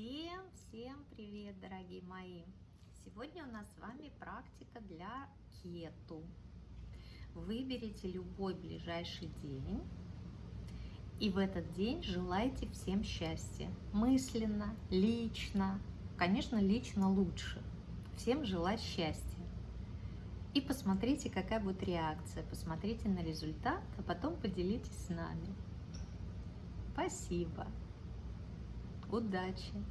Всем-всем привет, дорогие мои! Сегодня у нас с вами практика для кету. Выберите любой ближайший день и в этот день желайте всем счастья. Мысленно, лично, конечно, лично лучше. Всем желать счастья. И посмотрите, какая будет реакция. Посмотрите на результат, а потом поделитесь с нами. Спасибо! Удачи!